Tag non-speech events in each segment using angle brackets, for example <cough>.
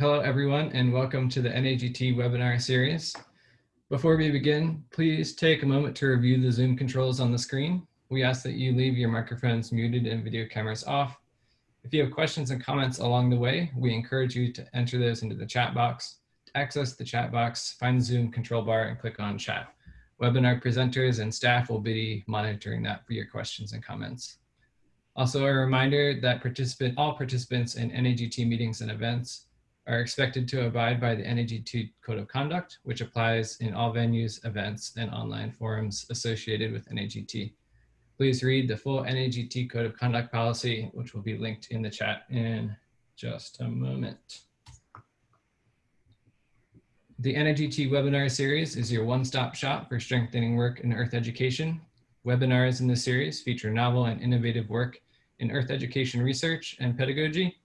Hello, everyone, and welcome to the NAGT webinar series. Before we begin, please take a moment to review the Zoom controls on the screen. We ask that you leave your microphones muted and video cameras off. If you have questions and comments along the way, we encourage you to enter those into the chat box. To access the chat box, find the Zoom control bar and click on chat. Webinar presenters and staff will be monitoring that for your questions and comments. Also a reminder that participant, all participants in NAGT meetings and events are expected to abide by the NAGT Code of Conduct, which applies in all venues, events, and online forums associated with NAGT. Please read the full NAGT Code of Conduct policy, which will be linked in the chat in just a moment. The NAGT webinar series is your one-stop shop for strengthening work in earth education. Webinars in this series feature novel and innovative work in earth education research and pedagogy,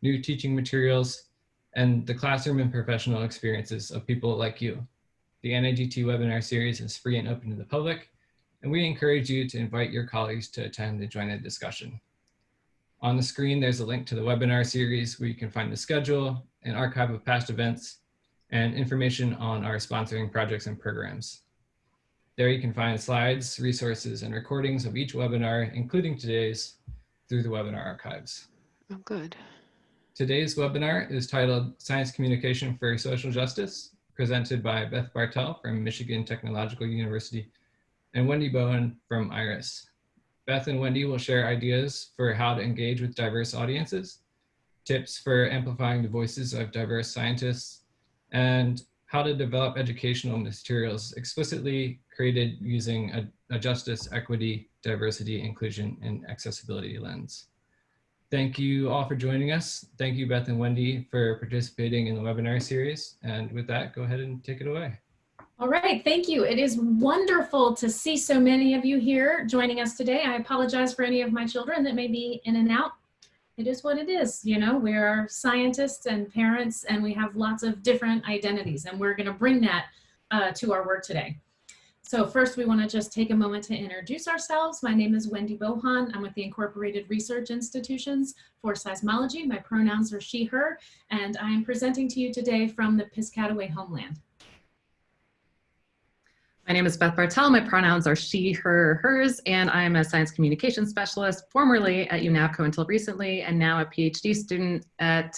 new teaching materials, and the classroom and professional experiences of people like you. The NAGT webinar series is free and open to the public, and we encourage you to invite your colleagues to attend and join the discussion. On the screen, there's a link to the webinar series where you can find the schedule, an archive of past events, and information on our sponsoring projects and programs. There you can find slides, resources, and recordings of each webinar, including today's, through the webinar archives. Oh, good. Today's webinar is titled Science Communication for Social Justice, presented by Beth Bartel from Michigan Technological University and Wendy Bohon from IRIS. Beth and Wendy will share ideas for how to engage with diverse audiences, tips for amplifying the voices of diverse scientists, and how to develop educational materials explicitly created using a, a justice, equity, diversity, inclusion, and accessibility lens. Thank you all for joining us. Thank you, Beth and Wendy, for participating in the webinar series. And with that, go ahead and take it away. All right, thank you. It is wonderful to see so many of you here joining us today. I apologize for any of my children that may be in and out. It is what it is, you know, we are scientists and parents and we have lots of different identities and we're gonna bring that uh, to our work today. So first we wanna just take a moment to introduce ourselves. My name is Wendy Bohon. I'm with the Incorporated Research Institutions for Seismology. My pronouns are she, her, and I am presenting to you today from the Piscataway homeland. My name is Beth Bartel. My pronouns are she, her, hers, and I'm a science communication specialist, formerly at UNAVCO until recently, and now a PhD student at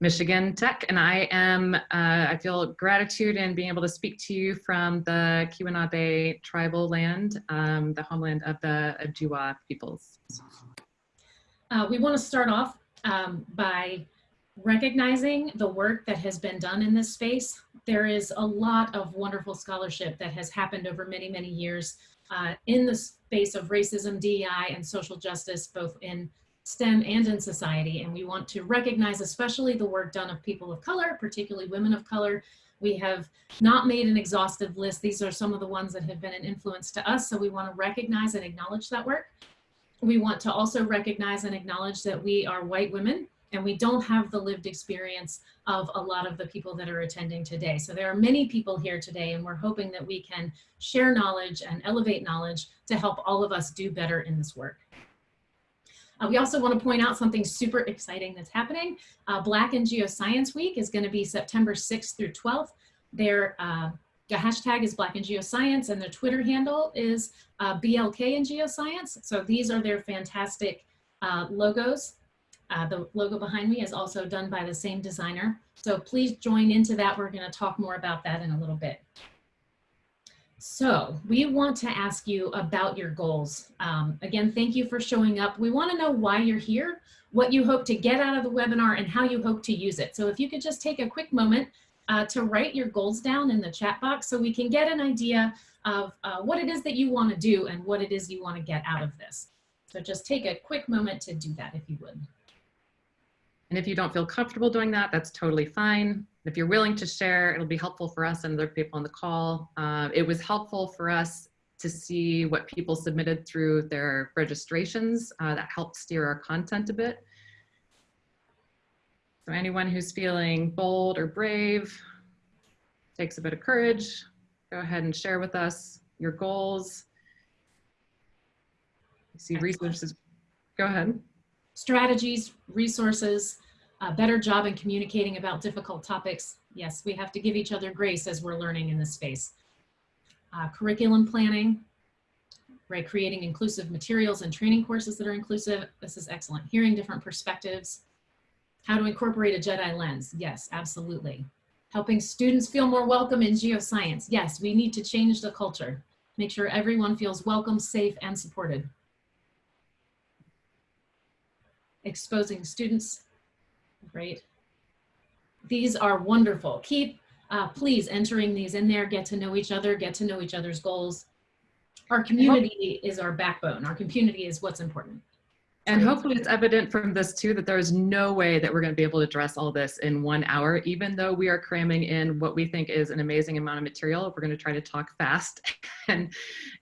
Michigan Tech, and I am, uh, I feel gratitude in being able to speak to you from the Keweenaw tribal land, um, the homeland of the Ojibwa peoples. Uh, we want to start off um, by recognizing the work that has been done in this space. There is a lot of wonderful scholarship that has happened over many, many years uh, in the space of racism, DEI, and social justice, both in STEM and in society. And we want to recognize especially the work done of people of color, particularly women of color. We have not made an exhaustive list. These are some of the ones that have been an influence to us. So we want to recognize and acknowledge that work. We want to also recognize and acknowledge that we are white women and we don't have the lived experience of a lot of the people that are attending today. So there are many people here today and we're hoping that we can share knowledge and elevate knowledge to help all of us do better in this work. Uh, we also want to point out something super exciting that's happening. Uh, Black in Geoscience Week is going to be September 6th through 12th. Their uh, the hashtag is Black in Geoscience and their Twitter handle is uh, BLK in Geoscience. So these are their fantastic uh, logos. Uh, the logo behind me is also done by the same designer. So please join into that. We're going to talk more about that in a little bit. So we want to ask you about your goals. Um, again, thank you for showing up. We want to know why you're here, what you hope to get out of the webinar, and how you hope to use it. So if you could just take a quick moment uh, to write your goals down in the chat box so we can get an idea of uh, what it is that you want to do and what it is you want to get out of this. So just take a quick moment to do that if you would. And if you don't feel comfortable doing that, that's totally fine. If you're willing to share, it'll be helpful for us and other people on the call. Uh, it was helpful for us to see what people submitted through their registrations. Uh, that helped steer our content a bit. So anyone who's feeling bold or brave, takes a bit of courage, go ahead and share with us your goals. You see resources, go ahead. Strategies, resources, a better job in communicating about difficult topics. Yes, we have to give each other grace as we're learning in this space. Uh, curriculum planning, right? Creating inclusive materials and training courses that are inclusive. This is excellent. Hearing different perspectives. How to incorporate a Jedi lens. Yes, absolutely. Helping students feel more welcome in geoscience. Yes, we need to change the culture. Make sure everyone feels welcome, safe, and supported. Exposing students. Great. These are wonderful. Keep, uh, please, entering these in there. Get to know each other. Get to know each other's goals. Our community is our backbone. Our community is what's important. And hopefully it's evident from this too that there is no way that we're going to be able to address all this in one hour, even though we are cramming in what we think is an amazing amount of material. We're going to try to talk fast <laughs> and,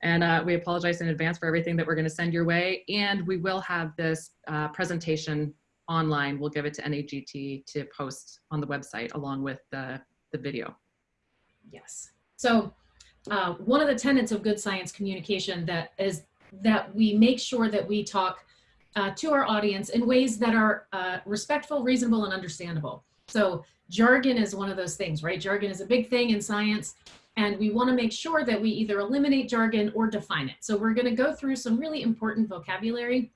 and uh, we apologize in advance for everything that we're going to send your way. And we will have this uh, presentation online. We'll give it to NAGT to post on the website along with the, the video. Yes. So uh, one of the tenets of good science communication that is that we make sure that we talk uh, to our audience in ways that are uh, respectful, reasonable, and understandable. So jargon is one of those things, right? Jargon is a big thing in science, and we want to make sure that we either eliminate jargon or define it. So we're going to go through some really important vocabulary.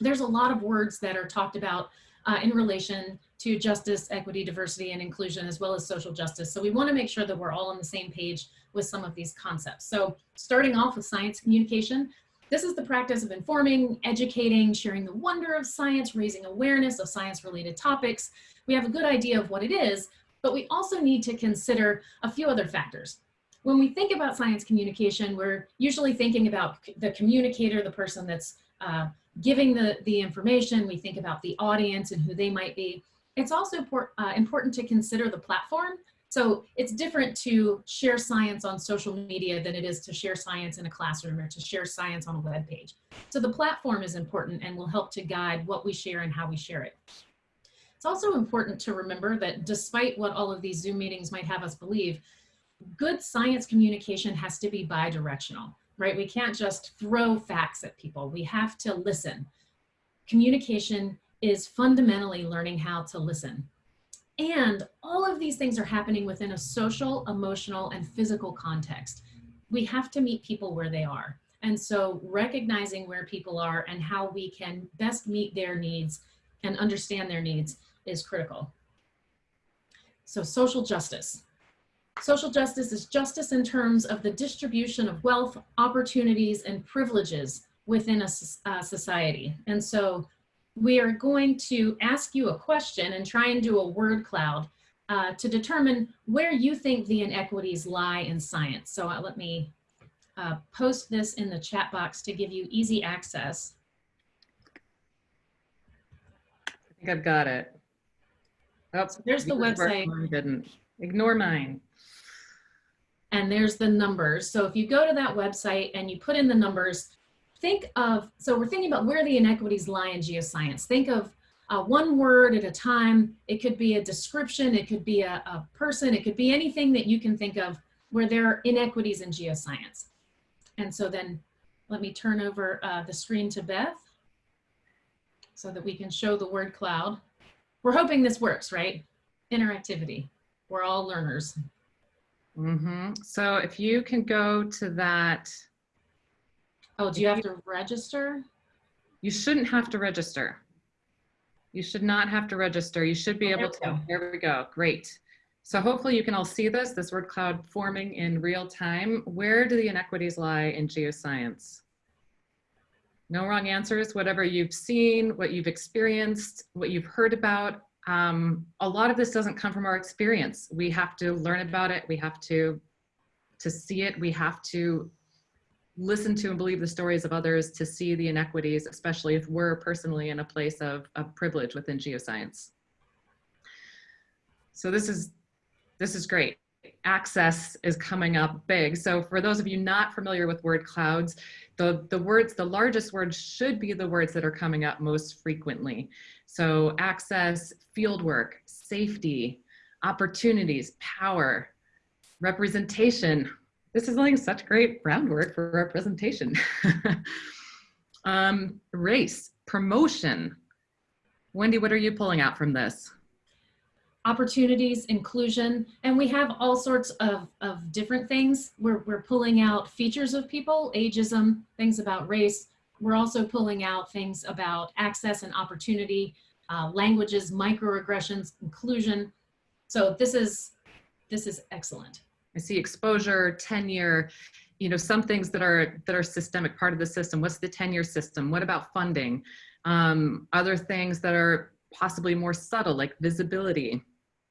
There's a lot of words that are talked about uh, in relation to justice, equity, diversity, and inclusion, as well as social justice. So we want to make sure that we're all on the same page with some of these concepts. So starting off with science communication, this is the practice of informing, educating, sharing the wonder of science, raising awareness of science-related topics. We have a good idea of what it is, but we also need to consider a few other factors. When we think about science communication, we're usually thinking about the communicator, the person that's uh, giving the, the information. We think about the audience and who they might be. It's also uh, important to consider the platform. So it's different to share science on social media than it is to share science in a classroom or to share science on a web page. So the platform is important and will help to guide what we share and how we share it. It's also important to remember that despite what all of these Zoom meetings might have us believe, good science communication has to be bi-directional, right? We can't just throw facts at people. We have to listen. Communication is fundamentally learning how to listen. And all of these things are happening within a social, emotional, and physical context. We have to meet people where they are. And so recognizing where people are and how we can best meet their needs and understand their needs is critical. So social justice. Social justice is justice in terms of the distribution of wealth, opportunities, and privileges within a uh, society. And so we are going to ask you a question and try and do a word cloud uh, to determine where you think the inequities lie in science. So uh, let me uh, post this in the chat box to give you easy access. I think I've got it. Oh, There's the website. mine Didn't. Ignore mine. and there's the numbers. So if you go to that website and you put in the numbers, think of, so we're thinking about where the inequities lie in geoscience. Think of uh, one word at a time. It could be a description, it could be a, a person, it could be anything that you can think of where there are inequities in geoscience. And so then let me turn over uh, the screen to Beth so that we can show the word cloud. We're hoping this works, right? Interactivity. We're all learners. hmm So if you can go to that, Oh, do you have to register? you shouldn't have to register. You should not have to register. You should be Oh, able to. There we go. Great. So hopefully you can all see this, this word cloud forming in real time. Where do the inequities lie in geoscience? No wrong answers, whatever you've seen, what you've experienced, what you've heard about. Um, a lot of this doesn't come from our experience. We have to learn about it. We have to, to see it. We have to listen to and believe the stories of others to see the inequities, especially if we're personally in a place of, of privilege within geoscience. So this is, this is great. Access is coming up big. So for those of you not familiar with word clouds, the, the words, the largest words should be the words that are coming up most frequently. So access, fieldwork, safety, opportunities, power, representation, this is like such great groundwork for representation. <laughs> um, race, promotion. Wendy, what are you pulling out from this? opportunities, inclusion, and we have all sorts of, of different things. We're, we're pulling out features of people, ageism, things about race. We're also pulling out things about access and opportunity, uh, languages, microaggressions, inclusion. So this is, this is excellent. I see exposure, tenure, you know, some things that are that are systemic part of the system. What's the tenure system? What about funding? Um, other things that are possibly more subtle, like visibility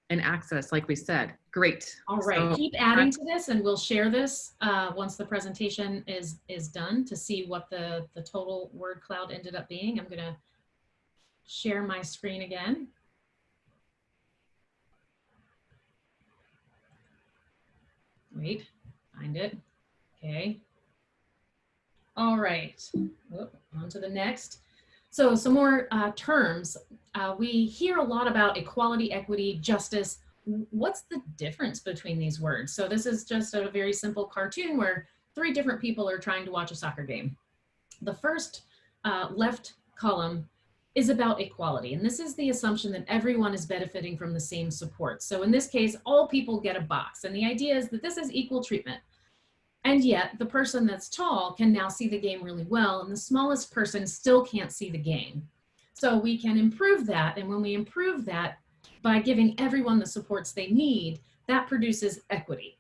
and access, like we said. Great. All right, So- keep adding to this and we'll share this uh, once the presentation is, is done to see what the, the total word cloud ended up being. I'm gonna share my screen again. Wait, find it. Okay. All right, on to the next. So some more uh, terms. Uh, we hear a lot about equality, equity, justice. What's the difference between these words? So this is just a very simple cartoon where three different people are trying to watch a soccer game. The first uh, left column is about equality. And this is the assumption that everyone is benefiting from the same support. So in this case, all people get a box. And the idea is that this is equal treatment. And yet the person that's tall can now see the game really well and the smallest person still can't see the game. So we can improve that. And when we improve that by giving everyone the supports they need, that produces equity.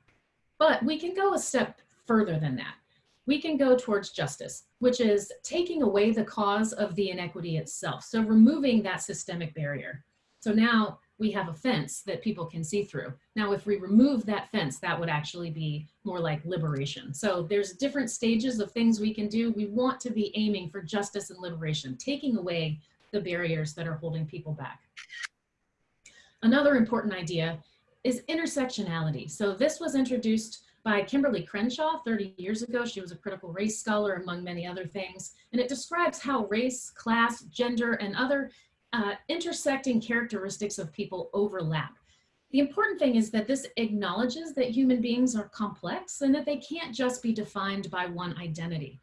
But we can go a step further than that. We can go towards justice, which is taking away the cause of the inequity itself. So removing that systemic barrier. So now we have a fence that people can see through. Now, if we remove that fence, that would actually be more like liberation. So there's different stages of things we can do. We want to be aiming for justice and liberation, taking away the barriers that are holding people back. Another important idea is intersectionality. So this was introduced by Kimberlé Crenshaw 30 years ago. She was a critical race scholar among many other things. And it describes how race, class, gender, and other uh, intersecting characteristics of people overlap. The important thing is that this acknowledges that human beings are complex and that they can't just be defined by one identity.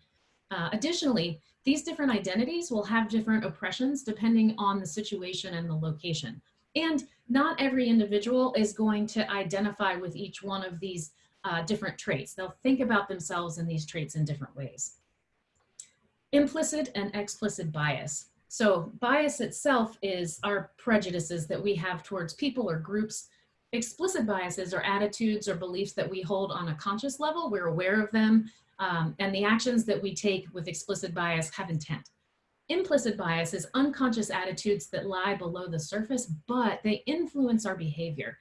Uh, additionally, these different identities will have different oppressions depending on the situation and the location. And not every individual is going to identify with each one of these uh, different traits. They'll think about themselves and these traits in different ways. Implicit and explicit bias. So bias itself is our prejudices that we have towards people or groups. Explicit biases are attitudes or beliefs that we hold on a conscious level. We're aware of them. Um, and the actions that we take with explicit bias have intent. Implicit bias is unconscious attitudes that lie below the surface, but they influence our behavior.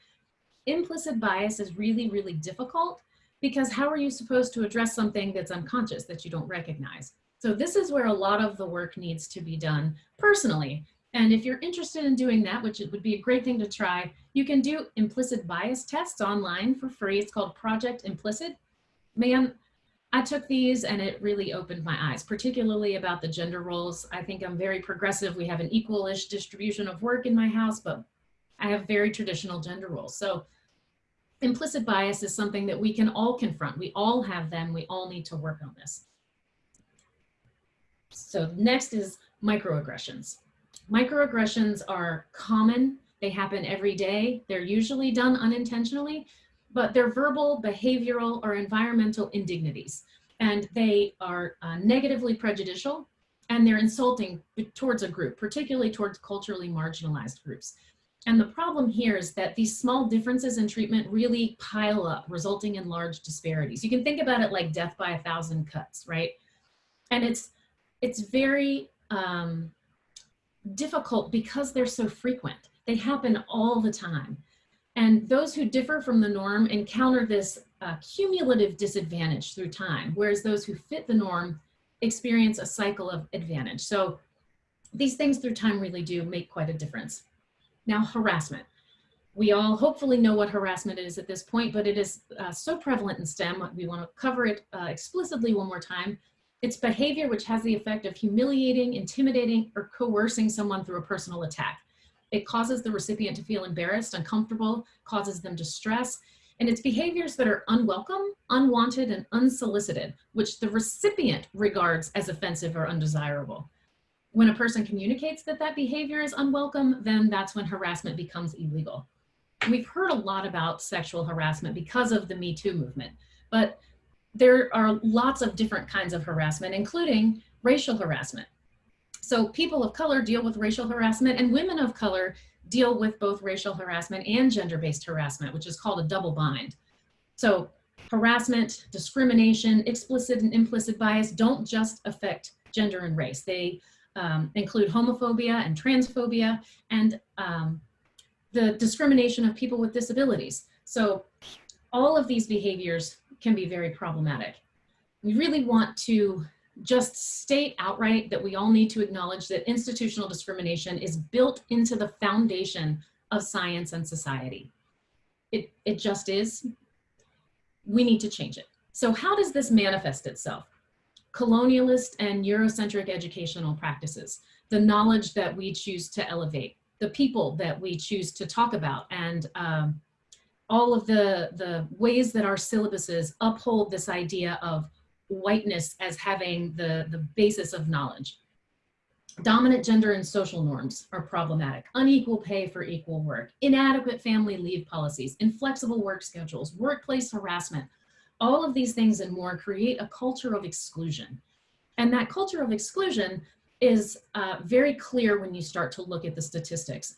Implicit bias is really, really difficult because how are you supposed to address something that's unconscious that you don't recognize? So this is where a lot of the work needs to be done personally. And if you're interested in doing that, which it would be a great thing to try, you can do implicit bias tests online for free. It's called Project Implicit. Man, I took these and it really opened my eyes, particularly about the gender roles. I think I'm very progressive. We have an equal-ish distribution of work in my house, but I have very traditional gender roles. So implicit bias is something that we can all confront. We all have them. We all need to work on this. So next is microaggressions. Microaggressions are common. They happen every day. They're usually done unintentionally, but they're verbal, behavioral, or environmental indignities. And they are uh, negatively prejudicial and they're insulting towards a group, particularly towards culturally marginalized groups. And the problem here is that these small differences in treatment really pile up, resulting in large disparities. You can think about it like death by a thousand cuts, right? And it's, it's very um, difficult because they're so frequent. They happen all the time. And those who differ from the norm encounter this uh, cumulative disadvantage through time, whereas those who fit the norm experience a cycle of advantage. So these things through time really do make quite a difference. Now, harassment. We all hopefully know what harassment is at this point, but it is uh, so prevalent in STEM. We want to cover it uh, explicitly one more time. It's behavior which has the effect of humiliating, intimidating, or coercing someone through a personal attack. It causes the recipient to feel embarrassed, uncomfortable, causes them distress, and it's behaviors that are unwelcome, unwanted, and unsolicited, which the recipient regards as offensive or undesirable. When a person communicates that that behavior is unwelcome, then that's when harassment becomes illegal. We've heard a lot about sexual harassment because of the Me Too movement, but there are lots of different kinds of harassment, including racial harassment. So people of color deal with racial harassment and women of color deal with both racial harassment and gender-based harassment, which is called a double bind. So harassment, discrimination, explicit and implicit bias don't just affect gender and race. They um, include homophobia and transphobia and um, the discrimination of people with disabilities. So all of these behaviors can be very problematic. We really want to just state outright that we all need to acknowledge that institutional discrimination is built into the foundation of science and society. It, it just is. We need to change it. So how does this manifest itself? Colonialist and Eurocentric educational practices, the knowledge that we choose to elevate, the people that we choose to talk about, and um, all of the, the ways that our syllabuses uphold this idea of whiteness as having the, the basis of knowledge. Dominant gender and social norms are problematic. Unequal pay for equal work, inadequate family leave policies, inflexible work schedules, workplace harassment, all of these things and more create a culture of exclusion. And that culture of exclusion is uh, very clear when you start to look at the statistics.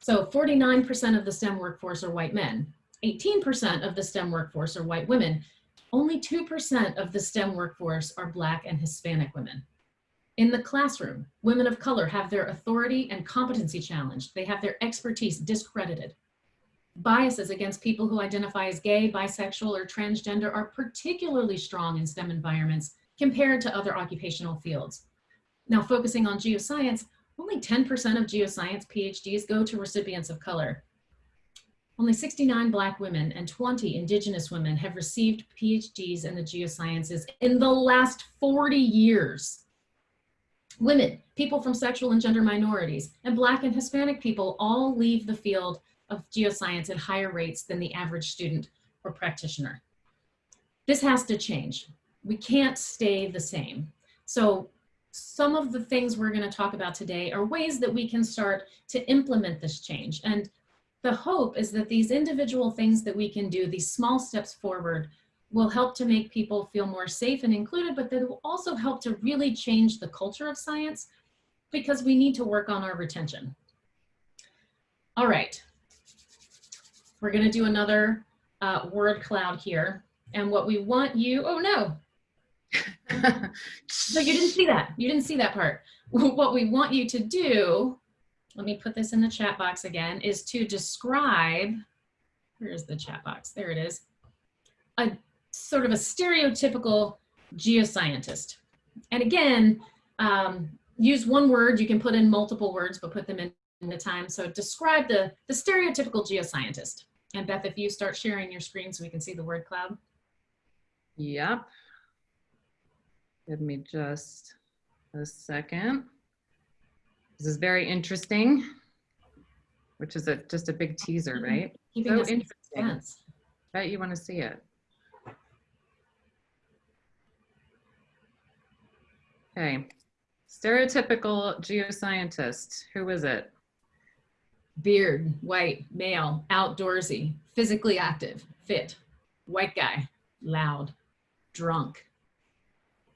So 49% of the STEM workforce are white men, 18% of the STEM workforce are white women, only 2% of the STEM workforce are Black and Hispanic women. In the classroom, women of color have their authority and competency challenged. They have their expertise discredited. Biases against people who identify as gay, bisexual, or transgender are particularly strong in STEM environments compared to other occupational fields. Now, focusing on geoscience, only 10% of geoscience PhDs go to recipients of color. Only 69 Black women and 20 Indigenous women have received PhDs in the geosciences in the last 40 years. Women, people from sexual and gender minorities, and Black and Hispanic people all leave the field of geoscience at higher rates than the average student or practitioner. This has to change. We can't stay the same. So some of the things we're gonna talk about today are ways that we can start to implement this change. And the hope is that these individual things that we can do, these small steps forward, will help to make people feel more safe and included, but they will also help to really change the culture of science because we need to work on our retention. All right, we're gonna do another uh, word cloud here. And what we want you, oh no. <laughs> so you didn't see that, you didn't see that part. <laughs> What we want you to do let me put this in the chat box again, is to describe, where's the chat box? There it is. A sort of a stereotypical geoscientist. And again, um, use one word, you can put in multiple words, but put them in, in the time. So describe the, the stereotypical geoscientist. And Beth, if you start sharing your screen so we can see the word cloud. Yep. Give me just a second. This is very interesting, which is a, just a big teaser, right? Keeping So interesting. Bet you want to see it. Okay, stereotypical geoscientist. Who is it? Beard, white, male, outdoorsy, physically active, fit, white guy, loud, drunk,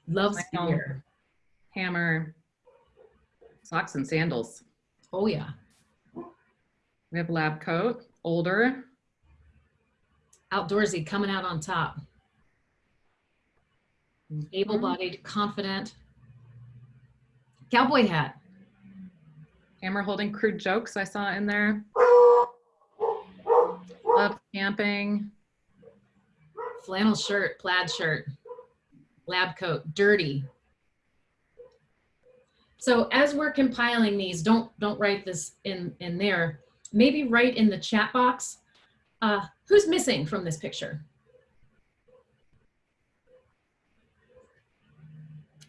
loves Wow. beer. Hammer, socks and sandals. Oh yeah. We have lab coat, older, Outdoorsy, coming out on top. Mm-hmm. Able-bodied, confident. Cowboy hat. Hammer holding crude jokes I saw in there. Love camping. Flannel shirt, plaid shirt. Lab coat, dirty. So as we're compiling these, don't don't write this in in there. Maybe write in the chat box. Uh, who's missing from this picture?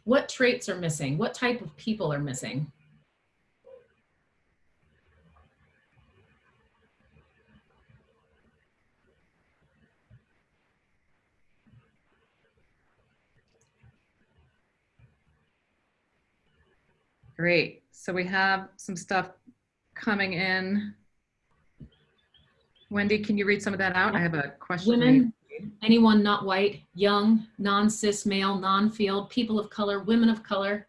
What traits are missing? What type of people are missing? Great. So we have some stuff coming in. Wendy, can you read some of that out? I have a question. Women, anyone not white, young, non-cis male, non-field, people of color, women of color,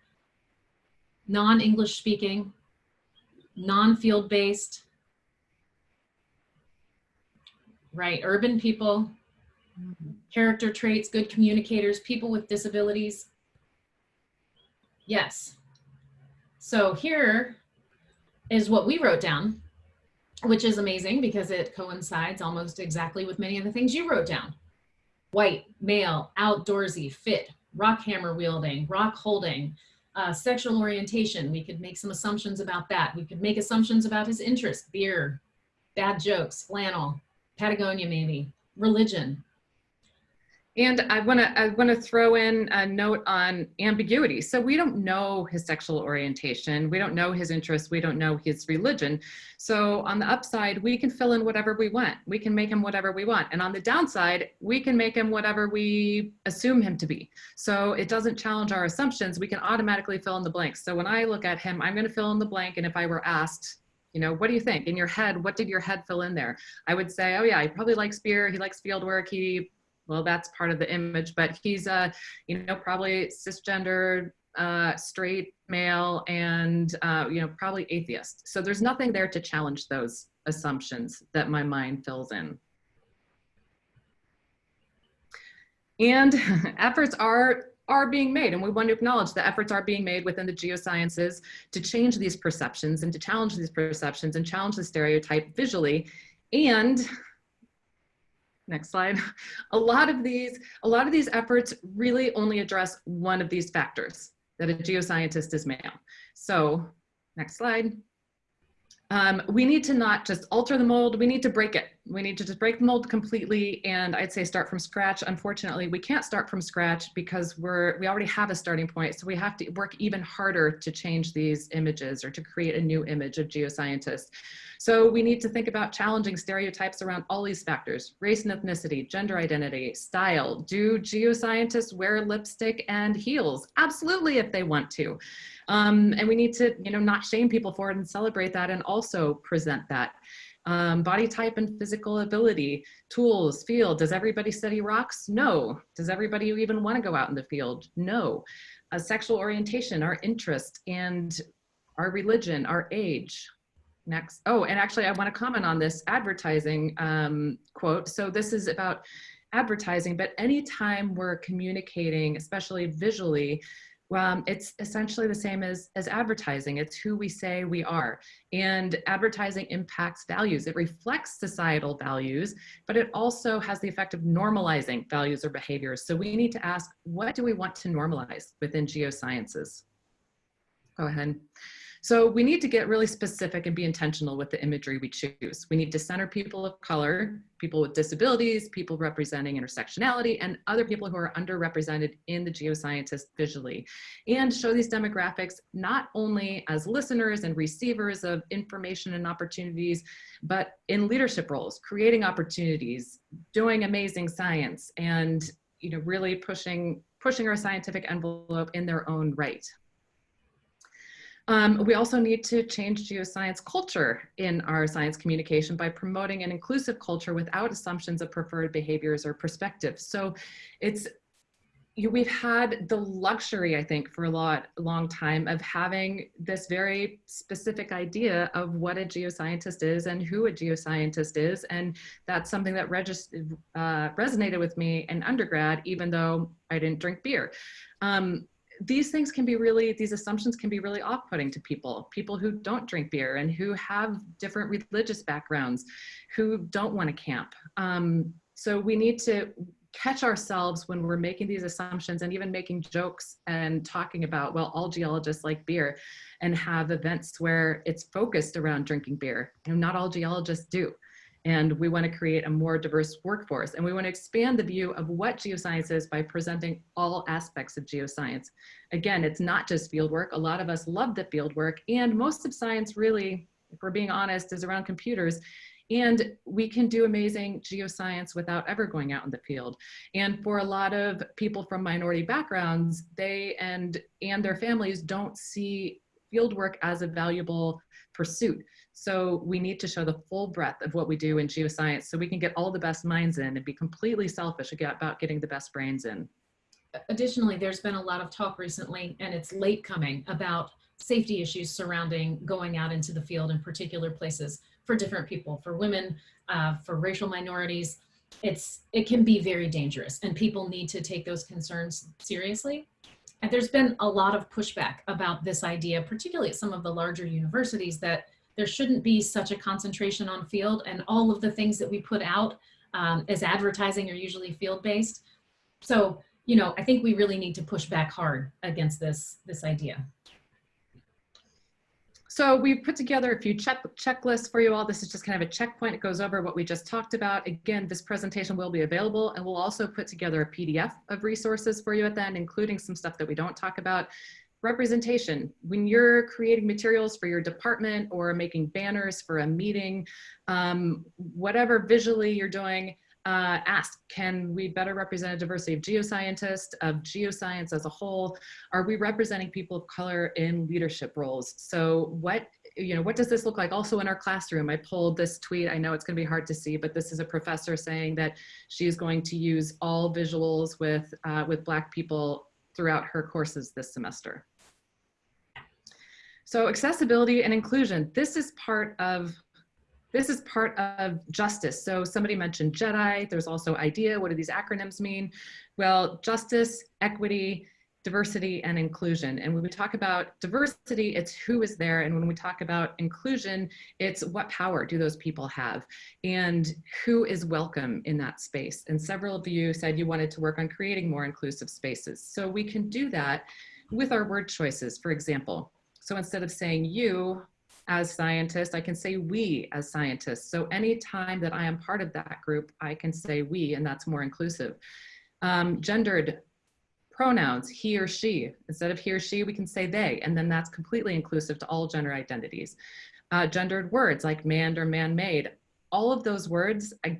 non-English speaking, non-field based, right, urban people, character traits, good communicators, people with disabilities. Yes. So here is what we wrote down, which is amazing because it coincides almost exactly with many of the things you wrote down. White, male, outdoorsy, fit, rock hammer wielding, rock holding, uh, sexual orientation. We could make some assumptions about that. We could make assumptions about his interest, beer, bad jokes, flannel, Patagonia maybe, religion, And I want to I want to throw in a note on ambiguity. So we don't know his sexual orientation, we don't know his interests, we don't know his religion. So on the upside, we can fill in whatever we want. We can make him whatever we want. And on the downside, we can make him whatever we assume him to be. So it doesn't challenge our assumptions. We can automatically fill in the blanks. So when I look at him, I'm going to fill in the blank. And if I were asked, you know, what do you think in your head? What did your head fill in there? I would say, oh yeah, he probably likes beer. He likes field work. He well, that's part of the image, but he's a, you know, probably cisgender, uh, straight male, and uh, you know, probably atheist. So there's nothing there to challenge those assumptions that my mind fills in. And <laughs> efforts are are being made and we want to acknowledge that efforts are being made within the geosciences to change these perceptions and to challenge these perceptions and challenge the stereotype visually and next slide. <laughs> A lot of these a lot of these efforts really only address one of these factors that a geoscientist is male. So next slide. Um, we need to not just alter the mold, we need to break it. We need to just break the mold completely and I'd say start from scratch. Unfortunately, we can't start from scratch because we're, we already have a starting point. So we have to work even harder to change these images or to create a new image of geoscientists. So we need to think about challenging stereotypes around all these factors, race and ethnicity, gender identity, style. Do geoscientists wear lipstick and heels? Absolutely if they want to. Um, and we need to, you know, not shame people for it and celebrate that and also present that. Um, body type and physical ability, tools, field. Does everybody study rocks? No. Does everybody even want to go out in the field? No. Uh, sexual orientation, our interest, and our religion, our age. Next. Oh, and actually I want to comment on this advertising um, quote. So this is about advertising, but anytime we're communicating, especially visually, um, it's essentially the same as, as advertising. It's who we say we are. And advertising impacts values. It reflects societal values, but it also has the effect of normalizing values or behaviors. So we need to ask, what do we want to normalize within geosciences? Go ahead. So we need to get really specific and be intentional with the imagery we choose. We need to center people of color, people with disabilities, people representing intersectionality, and other people who are underrepresented in the geoscientist visually. And show these demographics not only as listeners and receivers of information and opportunities, but in leadership roles, creating opportunities, doing amazing science, and you know, really pushing, pushing our scientific envelope in their own right. Um, we also need to change geoscience culture in our science communication by promoting an inclusive culture without assumptions of preferred behaviors or perspectives. So it's you, we've had the luxury, I think, for a lot, long time of having this very specific idea of what a geoscientist is and who a geoscientist is. And that's something that uh, resonated with me in undergrad, even though I didn't drink beer. Um, these things can be really, these assumptions can be really off-putting to people, people who don't drink beer and who have different religious backgrounds, who don't want to camp. Um, so we need to catch ourselves when we're making these assumptions and even making jokes and talking about, well, all geologists like beer and have events where it's focused around drinking beer. You know, not all geologists do. And we want to create a more diverse workforce. And we want to expand the view of what geoscience is by presenting all aspects of geoscience. Again, it's not just fieldwork. A lot of us love the fieldwork. And most of science really, if we're being honest, is around computers. And we can do amazing geoscience without ever going out in the field. And for a lot of people from minority backgrounds, they and, and their families don't see fieldwork as a valuable pursuit. So we need to show the full breadth of what we do in geoscience so we can get all the best minds in and be completely selfish about getting the best brains in. Additionally, there's been a lot of talk recently, and it's late coming, about safety issues surrounding going out into the field in particular places for different people, for women, uh, for racial minorities. It's, it can be very dangerous and people need to take those concerns seriously. And there's been a lot of pushback about this idea, particularly at some of the larger universities, that there shouldn't be such a concentration on field and all of the things that we put out um, as advertising are usually field-based. So, you know, I think we really need to push back hard against this, this idea. So we've put together a few check checklists for you all. This is just kind of a checkpoint. It goes over what we just talked about. Again, this presentation will be available and we'll also put together a PDF of resources for you at the end, including some stuff that we don't talk about. Representation, when you're creating materials for your department or making banners for a meeting, um, whatever visually you're doing, uh, asked, can we better represent a diversity of geoscientists, of geoscience as a whole? Are we representing people of color in leadership roles? So what, you know, what does this look like? Also in our classroom, I pulled this tweet. I know it's gonna be hard to see, but this is a professor saying that she is going to use all visuals with, uh, with Black people throughout her courses this semester. So accessibility and inclusion, this is part of this is part of justice. So somebody mentioned JEDI, there's also IDEA, what do these acronyms mean? Well, justice, equity, diversity, and inclusion. And when we talk about diversity, it's who is there. And when we talk about inclusion, it's what power do those people have and who is welcome in that space. And several of you said you wanted to work on creating more inclusive spaces. So we can do that with our word choices, for example. So instead of saying you, as scientists, I can say we as scientists. So anytime that I am part of that group, I can say we, and that's more inclusive. Um, gendered pronouns, he or she. Instead of he or she, we can say they, and then that's completely inclusive to all gender identities. Uh, gendered words like manned or man-made. All of those words, I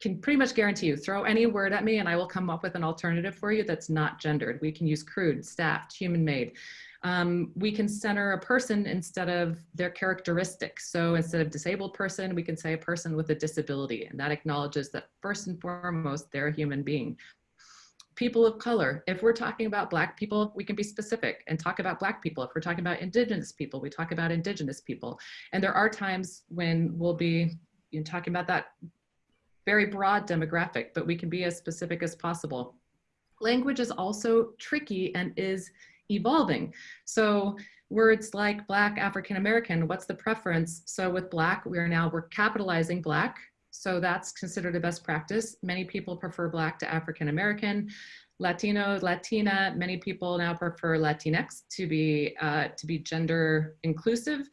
can pretty much guarantee you, throw any word at me and I will come up with an alternative for you that's not gendered. We can use crewed, staffed, human-made. Um, we can center a person instead of their characteristics. So instead of disabled person, we can say a person with a disability, and that acknowledges that first and foremost, they're a human being. People of color, if we're talking about black people, we can be specific and talk about black people. If we're talking about indigenous people, we talk about indigenous people. And there are times when we'll be you know, talking about that very broad demographic, but we can be as specific as possible. Language is also tricky and is evolving. So words like Black, African American, what's the preference? So with Black, we are now, we're capitalizing Black. So that's considered a best practice. Many people prefer Black to African American. Latino, Latina, many people now prefer Latinx to be, uh, to be gender inclusive.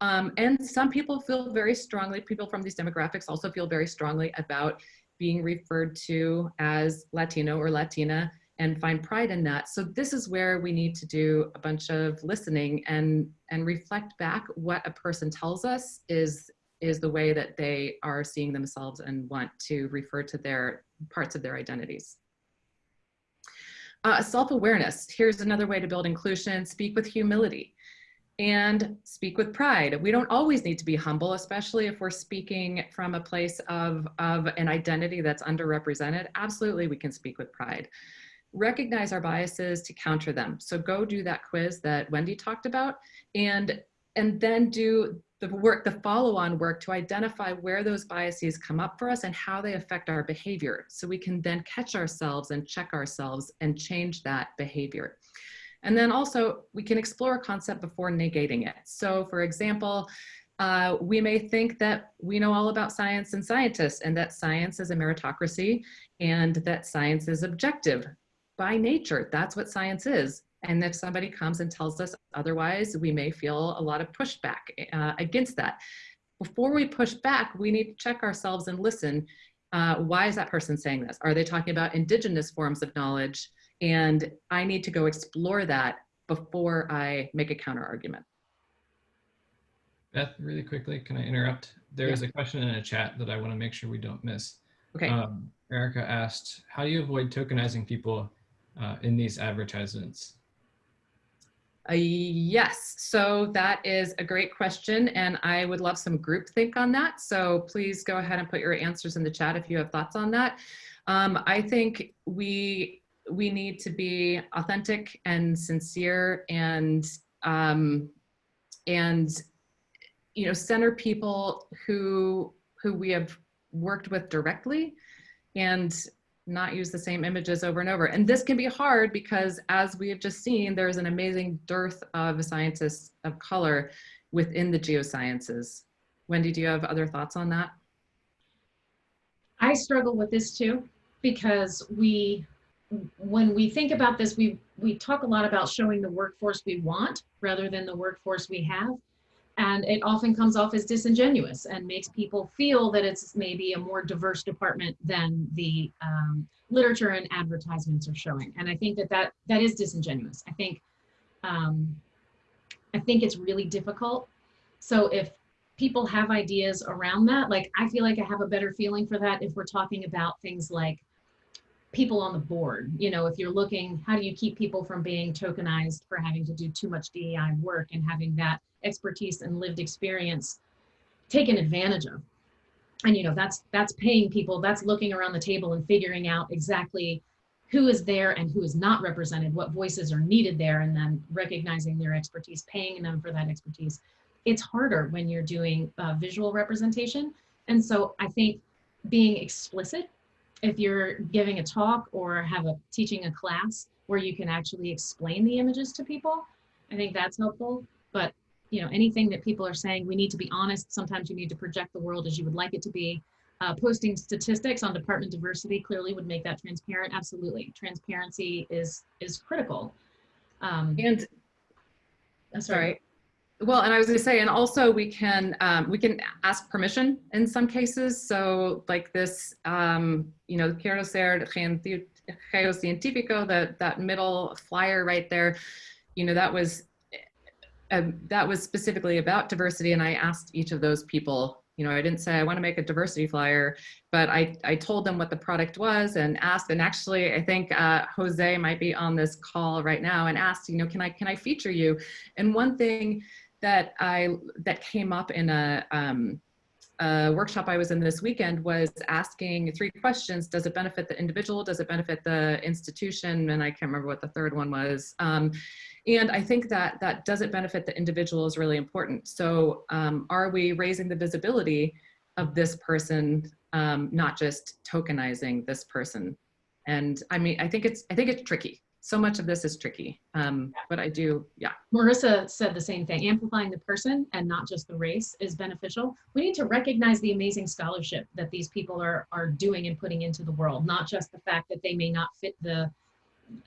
Um, and some people feel very strongly, people from these demographics also feel very strongly about being referred to as Latino or Latina and find pride in that. So this is where we need to do a bunch of listening and, and reflect back what a person tells us is, is the way that they are seeing themselves and want to refer to their parts of their identities. Uh, Self-awareness, here's another way to build inclusion, speak with humility and speak with pride. We don't always need to be humble, especially if we're speaking from a place of, of an identity that's underrepresented. Absolutely, we can speak with pride recognize our biases to counter them. So go do that quiz that Wendy talked about and, and then do the work, the follow-on work to identify where those biases come up for us and how they affect our behavior. So we can then catch ourselves and check ourselves and change that behavior. And then also we can explore a concept before negating it. So for example, uh, we may think that we know all about science and scientists and that science is a meritocracy and that science is objective by nature, that's what science is. And if somebody comes and tells us otherwise, we may feel a lot of pushback uh, against that. Before we push back, we need to check ourselves and listen. Uh, why is that person saying this? Are they talking about indigenous forms of knowledge? And I need to go explore that before I make a counter argument. Beth, really quickly, can I interrupt? There yeah. is a question in a chat that I want to make sure we don't miss. Okay. Um, Erica asked, how do you avoid tokenizing people uh, in these advertisements? Uh, yes, so that is a great question and I would love some group think on that. So please go ahead and put your answers in the chat if you have thoughts on that. Um, I think we, we need to be authentic and sincere and, um, and, you know, center people who, who we have worked with directly and not use the same images over and over. And this can be hard because as we have just seen, there's an amazing dearth of scientists of color within the geosciences. Wendy, do you have other thoughts on that? I struggle with this too, because we, when we think about this, we, we talk a lot about showing the workforce we want rather than the workforce we have. And it often comes off as disingenuous and makes people feel that it's maybe a more diverse department than the um, literature and advertisements are showing. And I think that that, that is disingenuous. I think, um, I think it's really difficult. So if people have ideas around that, like I feel like I have a better feeling for that if we're talking about things like people on the board. You know, if you're looking, how do you keep people from being tokenized for having to do too much DEI work and having that expertise and lived experience taken advantage of? And you know, that's that's paying people, that's looking around the table and figuring out exactly who is there and who is not represented, what voices are needed there, and then recognizing their expertise, paying them for that expertise. It's harder when you're doing uh, visual representation. And so I think being explicit if you're giving a talk or have a teaching a class where you can actually explain the images to people, I think that's helpful. But you know, anything that people are saying, we need to be honest. Sometimes you need to project the world as you would like it to be. Uh, posting statistics on department diversity clearly would make that transparent. Absolutely, transparency is is critical. Um, And that's sorry. Well, and I was going to say, and also we can um, we can ask permission in some cases. So like this, um, you know, quiero ser geocientífico, that that middle flyer right there, you know, that was uh, that was specifically about diversity, and I asked each of those people. You know, I didn't say I want to make a diversity flyer, but I, I told them what the product was and asked, and actually I think uh, Jose might be on this call right now and asked, you know, can I, can I feature you? And one thing that I that came up in a, um, a workshop I was in this weekend was asking three questions. Does it benefit the individual? Does it benefit the institution? And I can't remember what the third one was. Um, and I think that that does it benefit the individual is really important. So um, are we raising the visibility of this person, um, not just tokenizing this person? And I mean, I think it's, I think it's tricky so much of this is tricky. Um, but I do, yeah. Marissa said the same thing. Amplifying the person and not just the race is beneficial. We need to recognize the amazing scholarship that these people are are doing and putting into the world, not just the fact that they may not fit the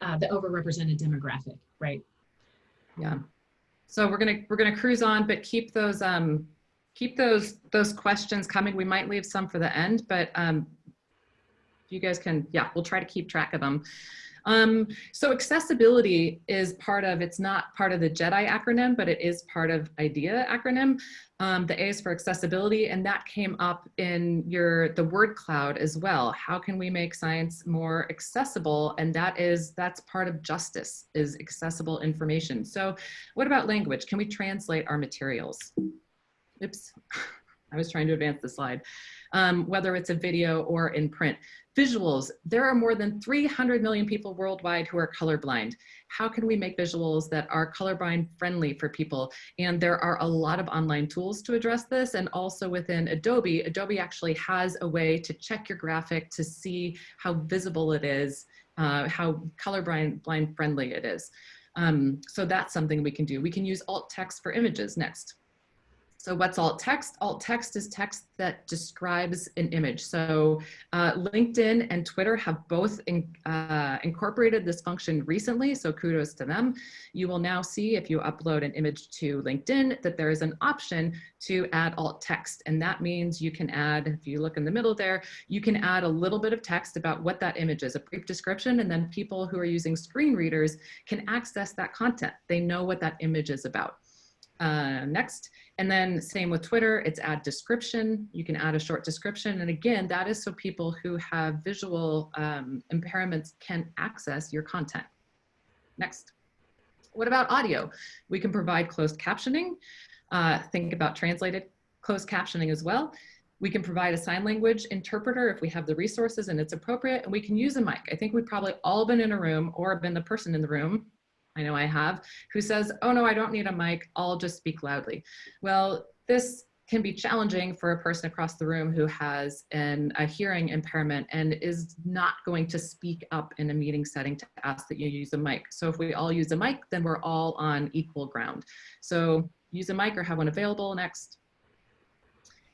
uh, the overrepresented demographic, right? Yeah. So we're gonna we're gonna cruise on, but keep those um keep those those questions coming. We might leave some for the end, but um, you guys can yeah, we'll try to keep track of them. Um, so accessibility is part of, it's not part of the JEDI acronym, but it is part of IDEA acronym. Um, the A is for accessibility, and that came up in your the word cloud as well. How can we make science more accessible? And that is, that's part of justice, is accessible information. So what about language? Can we translate our materials? Oops, <laughs> I was trying to advance the slide. Um, whether it's a video or in print. Visuals, there are more than 300 million people worldwide who are colorblind. How can we make visuals that are colorblind friendly for people? And there are a lot of online tools to address this. And also within Adobe, Adobe actually has a way to check your graphic to see how visible it is, uh, how colorblind blind friendly it is. Um, so that's something we can do. We can use alt text for images next. So what's alt text? Alt text is text that describes an image. So uh, LinkedIn and Twitter have both in, uh, incorporated this function recently, so kudos to them. You will now see if you upload an image to LinkedIn that there is an option to add alt text. And that means you can add, if you look in the middle there, you can add a little bit of text about what that image is, a brief description, and then people who are using screen readers can access that content. They know what that image is about. Uh, next, and then same with Twitter, it's add description. You can add a short description. And again, that is so people who have visual um, impairments can access your content. Next. What about audio? We can provide closed captioning. Uh, think about translated closed captioning as well. We can provide a sign language interpreter if we have the resources and it's appropriate, and we can use a mic. I think we've probably all been in a room or been the person in the room, I know I have, who says, oh no, I don't need a mic, I'll just speak loudly. Well, this can be challenging for a person across the room who has an, a hearing impairment and is not going to speak up in a meeting setting to ask that you use a mic. So if we all use a mic, then we're all on equal ground. So use a mic or have one available next.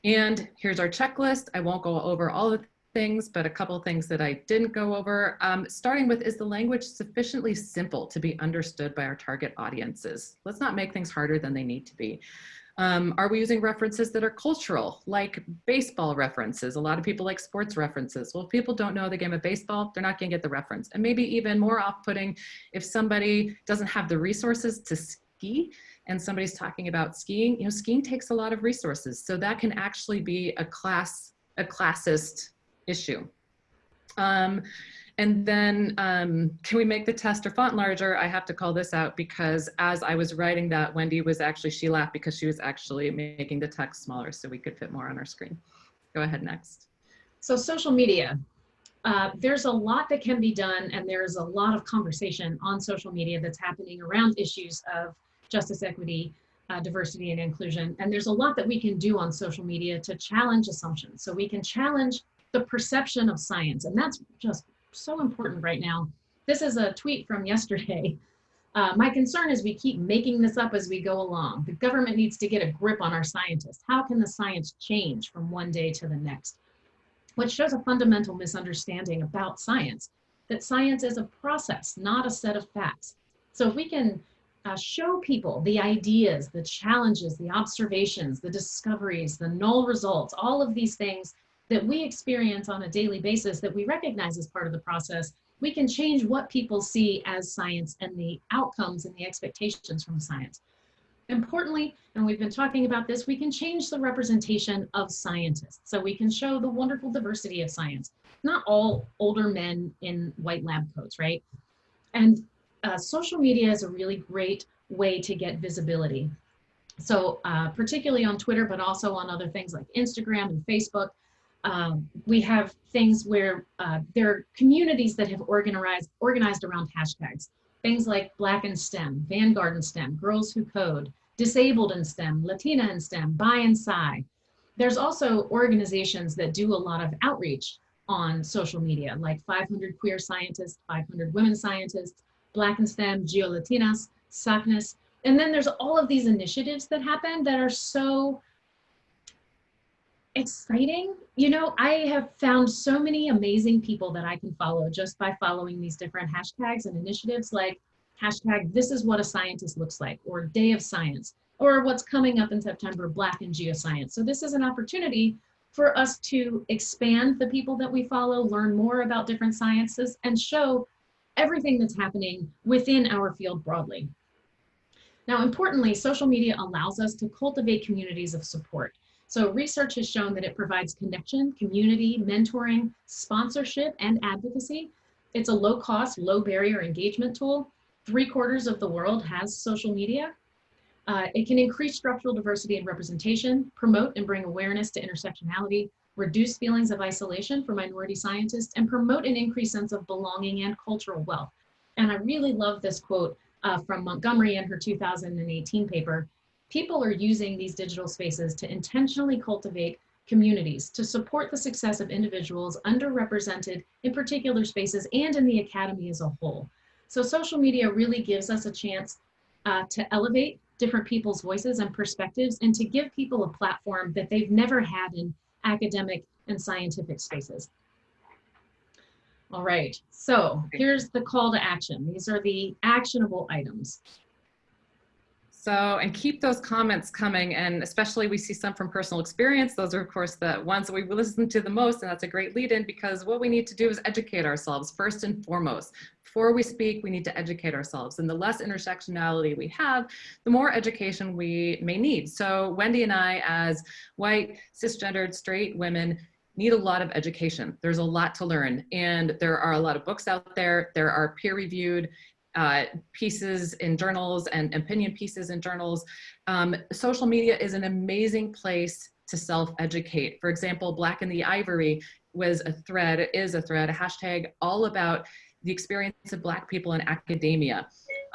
And here's our checklist. I won't go over all the things, but a couple things that I didn't go over. Um, starting with, is the language sufficiently simple to be understood by our target audiences? Let's not make things harder than they need to be. Um, are we using references that are cultural, like baseball references? A lot of people like sports references. Well, if people don't know the game of baseball, they're not gonna get the reference. And maybe even more off-putting, if somebody doesn't have the resources to ski, and somebody's talking about skiing, you know, skiing takes a lot of resources. So that can actually be a class, a classist issue. Um, and then um, can we make the test or font larger? I have to call this out because as I was writing that, Wendy was actually, she laughed because she was actually making the text smaller so we could fit more on our screen. Go ahead next. So social media, uh, there's a lot that can be done and there's a lot of conversation on social media that's happening around issues of justice, equity, uh, diversity, and inclusion. And there's a lot that we can do on social media to challenge assumptions. So we can challenge the perception of science. And that's just so important right now. This is a tweet from yesterday. <laughs> Uh, my concern is we keep making this up as we go along. The government needs to get a grip on our scientists. How can the science change from one day to the next? Which shows a fundamental misunderstanding about science, that science is a process, not a set of facts. So if we can uh, show people the ideas, the challenges, the observations, the discoveries, the null results, all of these things that we experience on a daily basis that we recognize as part of the process, we can change what people see as science and the outcomes and the expectations from science. Importantly, and we've been talking about this, we can change the representation of scientists. So we can show the wonderful diversity of science. Not all older men in white lab coats, right? And uh, social media is a really great way to get visibility. So uh, particularly on Twitter, but also on other things like Instagram and Facebook, um, we have things where uh, there are communities that have organized, organized around hashtags. Things like Black in STEM, Vanguard in STEM, Girls Who Code, Disabled in STEM, Latina in STEM, Bi and Sci. There's also organizations that do a lot of outreach on social media, like 500 Queer Scientists, 500 Women Scientists, Black in STEM, GeoLatinas, SACNAS. And then there's all of these initiatives that happen that are so exciting. You know, I have found so many amazing people that I can follow just by following these different hashtags and initiatives like hashtag this is what a scientist looks like or day of science or what's coming up in September, Black in Geoscience. So this is an opportunity for us to expand the people that we follow, learn more about different sciences and show everything that's happening within our field broadly. Now, importantly, social media allows us to cultivate communities of support. So research has shown that it provides connection, community, mentoring, sponsorship, and advocacy. It's a low cost, low barrier engagement tool. Three quarters of the world has social media. Uh, it can increase structural diversity and representation, promote and bring awareness to intersectionality, reduce feelings of isolation for minority scientists, and promote an increased sense of belonging and cultural wealth. And I really love this quote uh, from Montgomery in her 2018 paper people are using these digital spaces to intentionally cultivate communities to support the success of individuals underrepresented in particular spaces and in the academy as a whole. So social media really gives us a chance uh, to elevate different people's voices and perspectives and to give people a platform that they've never had in academic and scientific spaces. All right, so here's the call to action. These are the actionable items. So, and keep those comments coming. And especially we see some from personal experience. Those are of course the ones that we listen to the most. And that's a great lead in because what we need to do is educate ourselves first and foremost. Before we speak, we need to educate ourselves. And the less intersectionality we have, the more education we may need. So Wendy and I, as white, cisgendered, straight women, need a lot of education. There's a lot to learn. And there are a lot of books out there. There are peer reviewed uh, pieces in journals and opinion pieces in journals. Um, social media is an amazing place to self-educate. For example, Black in the Ivory was a thread, is a thread, a hashtag all about the experience of Black people in academia.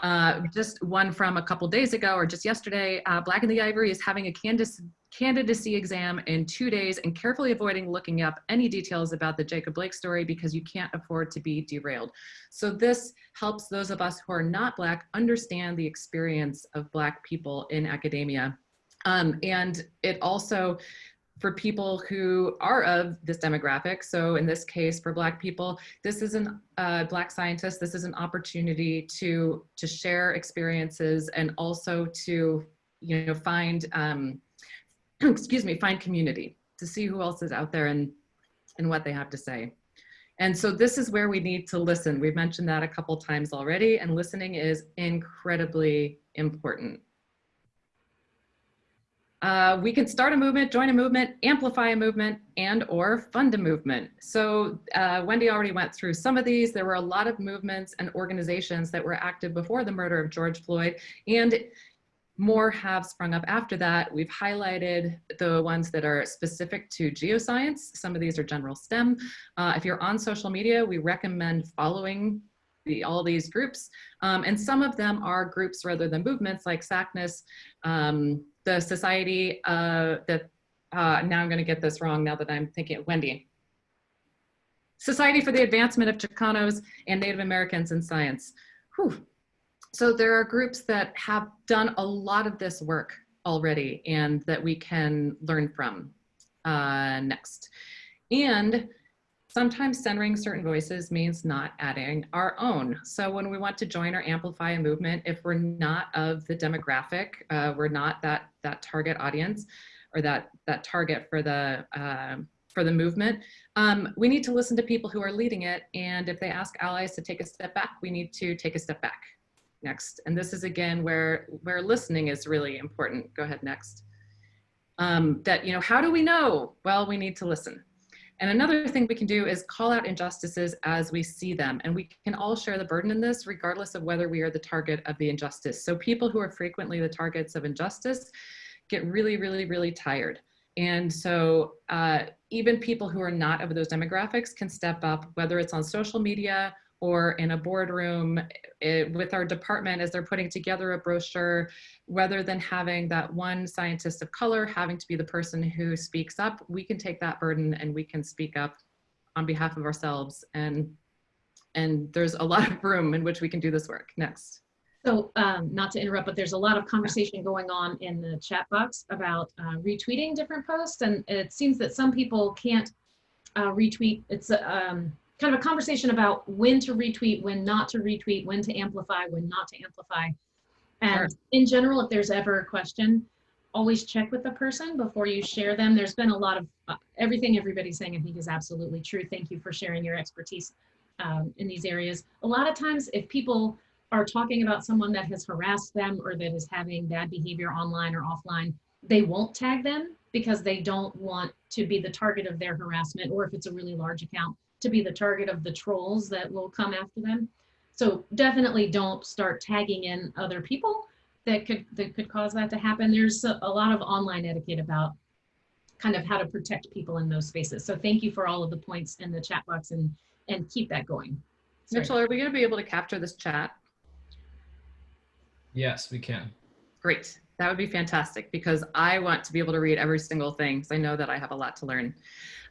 Uh, just one from a couple days ago or just yesterday, uh, Black in the Ivory is having a candidacy, candidacy exam in two days and carefully avoiding looking up any details about the Jacob Blake story because you can't afford to be derailed. So this helps those of us who are not Black understand the experience of Black people in academia. Um, and it also for people who are of this demographic. So in this case, for Black people, this is an uh, Black scientist. This is an opportunity to to share experiences and also to you know find um, <clears throat> excuse me find community to see who else is out there and and what they have to say. And so this is where we need to listen. We've mentioned that a couple times already, and listening is incredibly important. Uh, we can start a movement, join a movement, amplify a movement, and or fund a movement. So uh, Wendy already went through some of these. There were a lot of movements and organizations that were active before the murder of George Floyd, and more have sprung up after that. We've highlighted the ones that are specific to geoscience. Some of these are general STEM. Uh, if you're on social media, we recommend following the, all these groups. Um, and some of them are groups rather than movements like SACNAS, um, the society uh, that, uh, now I'm gonna get this wrong now that I'm thinking, Wendy. Society for the Advancement of Chicanos and Native Americans in Science. Whew. So there are groups that have done a lot of this work already and that we can learn from. Uh, next. And Sometimes centering certain voices means not adding our own. So when we want to join or amplify a movement, if we're not of the demographic, uh, we're not that that target audience or that that target for the uh, for the movement, um, we need to listen to people who are leading it. And if they ask allies to take a step back, we need to take a step back. Next, and this is again where where listening is really important. Go ahead next. Um, that you know, how do we know? Well, we need to listen. And another thing we can do is call out injustices as we see them. And we can all share the burden in this regardless of whether we are the target of the injustice. So people who are frequently the targets of injustice get really, really, really tired. And so uh, even people who are not of those demographics can step up, whether it's on social media or in a boardroom it, eh, with our department as they're putting together a brochure, rather than having that one scientist of color having to be the person who speaks up, we can take that burden and we can speak up on behalf of ourselves. And, and there's a lot of room in which we can do this work. Next. So um, not to interrupt, but there's a lot of conversation going on in the chat box about uh, retweeting different posts. And it seems that some people can't uh, retweet. It's um, kind of a conversation about when to retweet, when not to retweet, when to amplify, when not to amplify. And sure. in general, if there's ever a question, always check with the person before you share them. There's been a lot of uh, everything everybody's saying, I think is absolutely true. Thank you for sharing your expertise um, in these areas. A lot of times if people are talking about someone that has harassed them or that is having bad behavior online or offline, they won't tag them because they don't want to be the target of their harassment or if it's a really large account, to be the target of the trolls that will come after them. So definitely don't start tagging in other people that could that could cause that to happen. There's a, a lot of online etiquette about kind of how to protect people in those spaces. So thank you for all of the points in the chat box and and keep that going. Sorry. Mitchell, are we going to be able to capture this chat? Yes, we can. Great. That would be fantastic because I want to be able to read every single thing because I know that I have a lot to learn.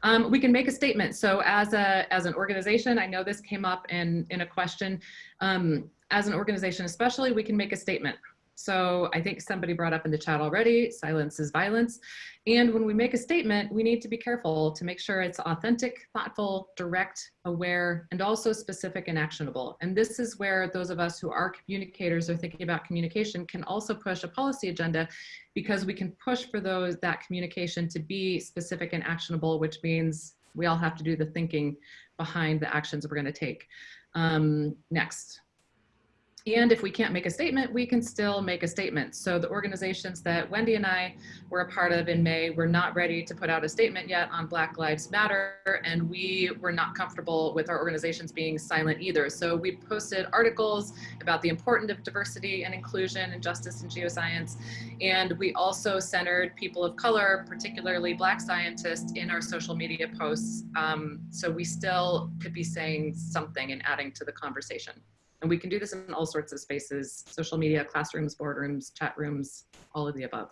Um, we can make a statement. So as, a, as an organization, I know this came up in, in a question. Um, as an organization especially, we can make a statement. So I think somebody brought up in the chat already, silence is violence. And when we make a statement, we need to be careful to make sure it's authentic, thoughtful, direct, aware, and also specific and actionable. And this is where those of us who are communicators or thinking about communication can also push a policy agenda because we can push for those that communication to be specific and actionable, which means we all have to do the thinking behind the actions we're gonna take. Um, next. And if we can't make a statement, we can still make a statement. So the organizations that Wendy and I were a part of in May were not ready to put out a statement yet on Black Lives Matter, and we were not comfortable with our organizations being silent either. So we posted articles about the importance of diversity and inclusion and justice in geoscience. And we also centered people of color, particularly Black scientists, in our social media posts. Um, so we still could be saying something and adding to the conversation. And we can do this in all sorts of spaces, social media, classrooms, boardrooms, chat rooms, all of the above.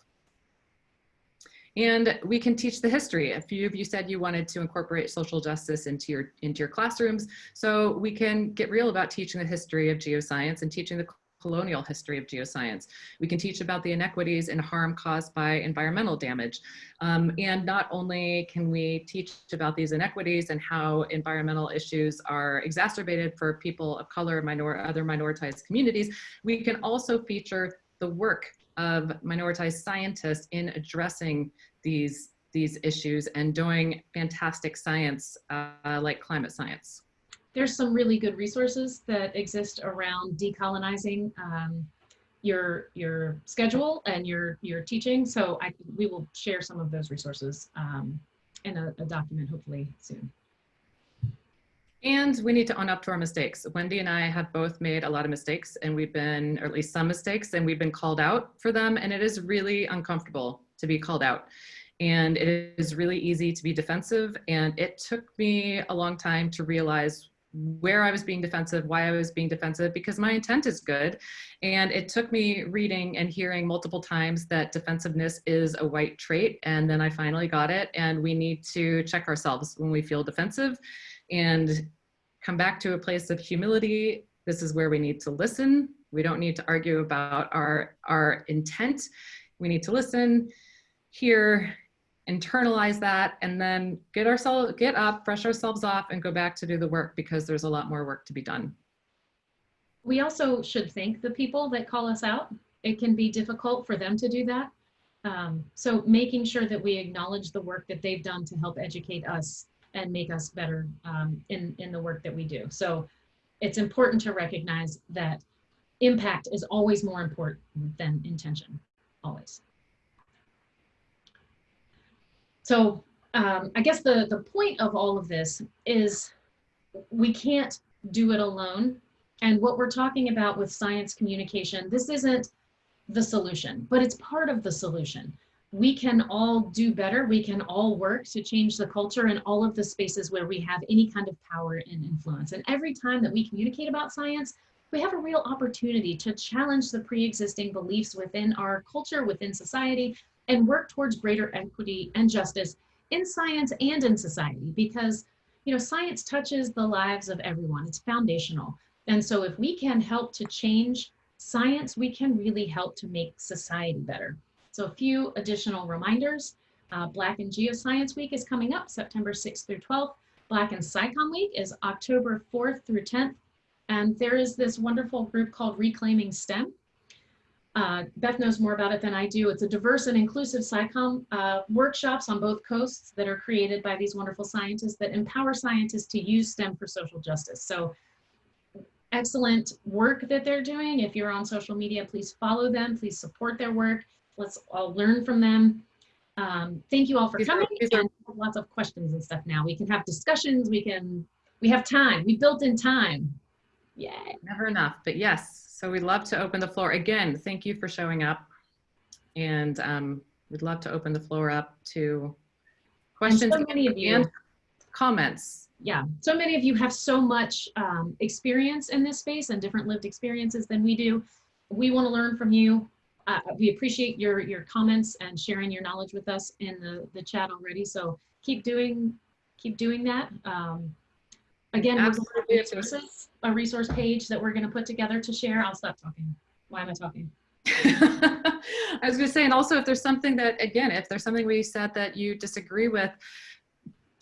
And we can teach the history. A few of you said you wanted to incorporate social justice into your, into your classrooms. So we can get real about teaching the history of geoscience and teaching the colonial history of geoscience. We can teach about the inequities and harm caused by environmental damage. Um, and not only can we teach about these inequities and how environmental issues are exacerbated for people of color, minor, other minoritized communities, we can also feature the work of minoritized scientists in addressing these, these issues and doing fantastic science uh, like climate science there's some really good resources that exist around decolonizing um, your your schedule and your your teaching. So I we will share some of those resources um, in a, a document hopefully soon. And we need to own up to our mistakes. Wendy and I have both made a lot of mistakes and we've been, or at least some mistakes, and we've been called out for them. And it is really uncomfortable to be called out. And it is really easy to be defensive. And it took me a long time to realize where I was being defensive, why I was being defensive, because my intent is good. And it took me reading and hearing multiple times that defensiveness is a white trait. And then I finally got it. And we need to check ourselves when we feel defensive and come back to a place of humility. This is where we need to listen. We don't need to argue about our, our intent. We need to listen, hear, internalize that and then get ourselves get up brush ourselves off and go back to do the work because there's a lot more work to be done. We also should thank the people that call us out. It can be difficult for them to do that. Um, so making sure that we acknowledge the work that they've done to help educate us and make us better um, in in the work that we do. So it's important to recognize that impact is always more important than intention always so um, I guess the, the point of all of this is we can't do it alone. And what we're talking about with science communication, this isn't the solution, but it's part of the solution. We can all do better. We can all work to change the culture in all of the spaces where we have any kind of power and influence. And every time that we communicate about science, we have a real opportunity to challenge the pre-existing beliefs within our culture, within society, and work towards greater equity and justice in science and in society because you know science touches the lives of everyone. It's foundational. And so if we can help to change science we can really help to make society better. So a few additional reminders. Uh, black in geoscience week is coming up september 6th through 12th black in SciComm week is october 4th through 10th and there is this wonderful group called reclaiming stem uh, Beth knows more about it than I do. It's a diverse and inclusive SciComm uh, workshops on both coasts that are created by these wonderful scientists that empower scientists to use STEM for social justice. So excellent work that they're doing. If you're on social media, please follow them. Please support their work. Let's all learn from them. Um, thank you all for coming. and lots of questions and stuff now. We can have discussions. We can, we have time. We built in time. Yay. Never enough, but yes, so we'd love to open the floor. Again, thank you for showing up. And um, we'd love to open the floor up to questions so many of you. and comments. Yeah, so many of you have so much um, experience in this space and different lived experiences than we do. We want to learn from you. Uh, we appreciate your your comments and sharing your knowledge with us in the, the chat already. So keep doing keep doing that. Um, Again, resources, a resource page that we're going to put together to share. I'll stop talking. Why am I talking? <laughs> I was going to say, and also if there's something that, again, if there's something we said that you disagree with,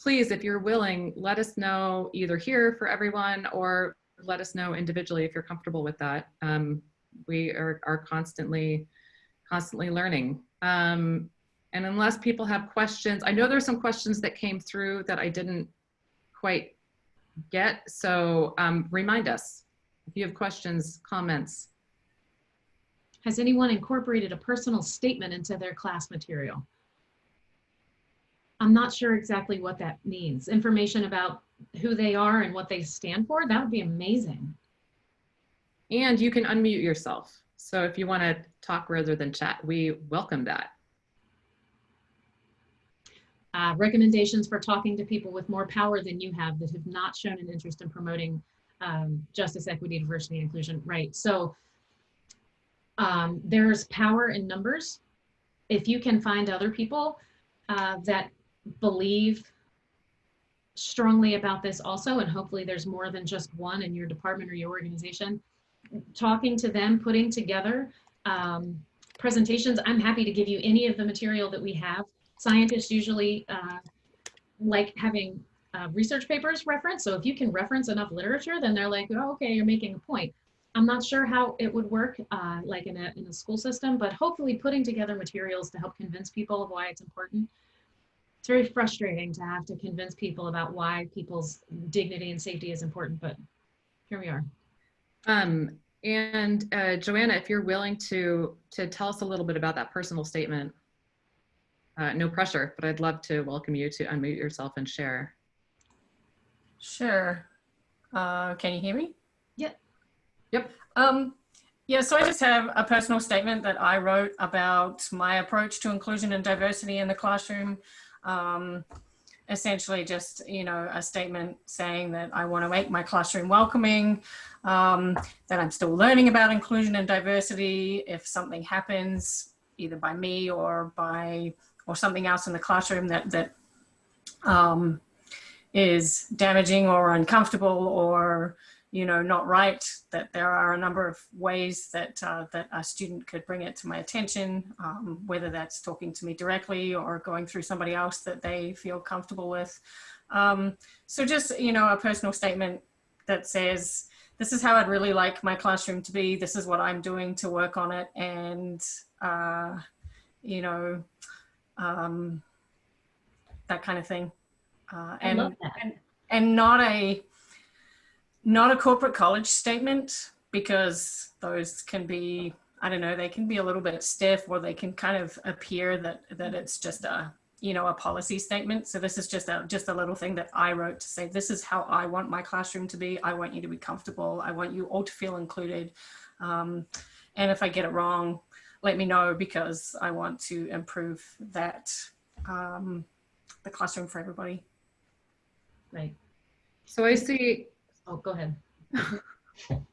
please, if you're willing, let us know either here for everyone or let us know individually if you're comfortable with that. Um, we are, are constantly, constantly learning. Um, and unless people have questions, I know there's some questions that came through that I didn't quite get. So um, remind us if you have questions, comments. Has anyone incorporated a personal statement into their class material? I'm not sure exactly what that means. Information about who they are and what they stand for? That would be amazing. And you can unmute yourself. So if you want to talk rather than chat, we welcome that. Uh, recommendations for talking to people with more power than you have that have not shown an interest in promoting um, justice, equity, diversity, and inclusion. Right. So um, there's power in numbers. If you can find other people uh, that believe strongly about this also, and hopefully there's more than just one in your department or your organization, talking to them, putting together um, presentations. I'm happy to give you any of the material that we have. Scientists usually uh, like having uh, research papers referenced. So if you can reference enough literature, then they're like, oh, okay, you're making a point. I'm not sure how it would work uh, like in a, in a school system, but hopefully putting together materials to help convince people of why it's important. It's very frustrating to have to convince people about why people's dignity and safety is important, but here we are. Um, and uh, Joanna, if you're willing to to tell us a little bit about that personal statement, uh, no pressure, but I'd love to welcome you to unmute yourself and share. Sure. Uh, can you hear me? Yep. Yep. Um, yeah, so I just have a personal statement that I wrote about my approach to inclusion and diversity in the classroom. Um, essentially just, you know, a statement saying that I want to make my classroom welcoming, um, that I'm still learning about inclusion and diversity. If something happens, either by me or by, or something else in the classroom that, that um, is damaging or uncomfortable or you know not right that there are a number of ways that uh, that a student could bring it to my attention um, whether that's talking to me directly or going through somebody else that they feel comfortable with. Um, so just you know a personal statement that says this is how I'd really like my classroom to be. This is what I'm doing to work on it. And uh, you know um, that kind of thing. Uh, and, and and not a not a corporate college statement because those can be I don't know they can be a little bit stiff or they can kind of appear that that it's just a you know a policy statement. So this is just a just a little thing that I wrote to say this is how I want my classroom to be. I want you to be comfortable. I want you all to feel included. Um, and if I get it wrong let me know because I want to improve that um, the classroom for everybody. Right. So I see, Oh, go ahead. <laughs>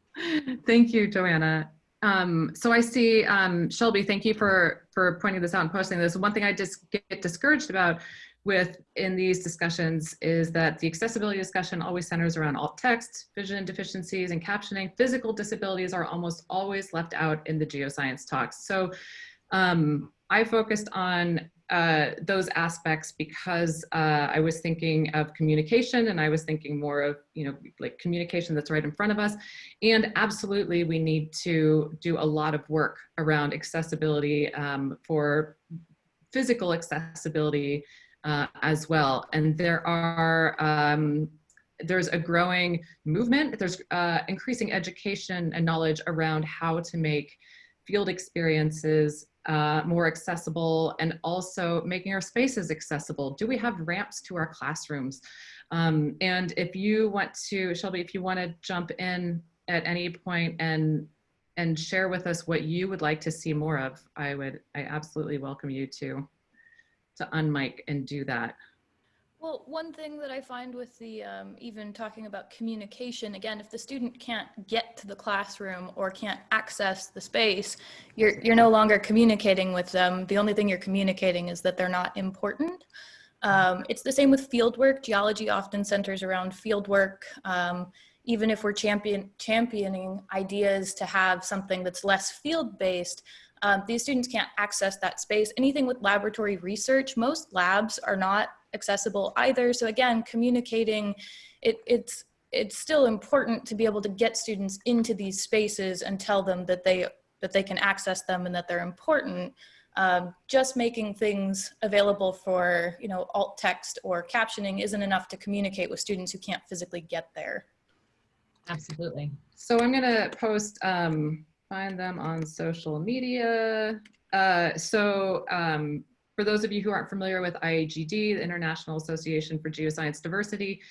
thank you, Joanna. Um, so I see, um, Shelby, thank you for, for pointing this out and posting this. One thing I just get discouraged about with in these discussions is that the accessibility discussion always centers around alt text, vision deficiencies and captioning. Physical disabilities are almost always left out in the geoscience talks. So um, I focused on uh, those aspects because uh, I was thinking of communication and I was thinking more of, you know, like communication that's right in front of us. And absolutely, we need to do a lot of work around accessibility um, for physical accessibility uh, as well. And there are, um, there's a growing movement, there's uh, increasing education and knowledge around how to make field experiences uh, more accessible and also making our spaces accessible. Do we have ramps to our classrooms? Um, and if you want to, Shelby, if you want to jump in at any point and and share with us what you would like to see more of, I would, I absolutely welcome you to, to unmic and do that. Well, one thing that I find with the um, even talking about communication, again, if the student can't get to the classroom or can't access the space, you're, you're no longer communicating with them. The only thing you're communicating is that they're not important. Um, it's the same with fieldwork. Geology often centers around fieldwork. Um, even if we're champion, championing ideas to have something that's less field-based, um, these students can't access that space. Anything with laboratory research, most labs are not accessible either. So again, communicating, it, it's, it's still important to be able to get students into these spaces and tell them that they, that they can access them and that they're important. Um, just making things available for, you know, alt text or captioning isn't enough to communicate with students who can't physically get there. Absolutely. So I'm gonna post, um, find them on social media. Uh, so, um, for those of you who aren't familiar with IAGD, the International Association for Geoscience Diversity,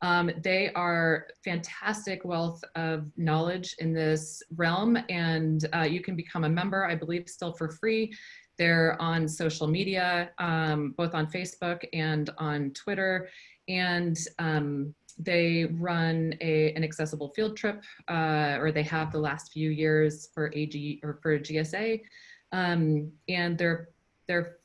um, they are fantastic wealth of knowledge in this realm and uh, you can become a member, I believe still for free. They're on social media, um, both on Facebook and on Twitter. And um, they run a, an accessible field trip, uh, or they have the last few years for AG or for GSA. Um, and their, their